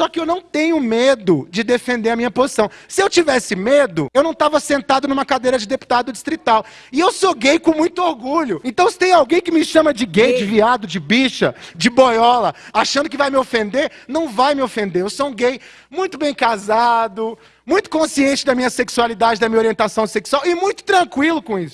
Só que eu não tenho medo de defender a minha posição. Se eu tivesse medo, eu não estava sentado numa cadeira de deputado distrital. E eu sou gay com muito orgulho. Então, se tem alguém que me chama de gay, de viado, de bicha, de boiola, achando que vai me ofender, não vai me ofender. Eu sou um gay muito bem casado, muito consciente da minha sexualidade, da minha orientação sexual e muito tranquilo com isso.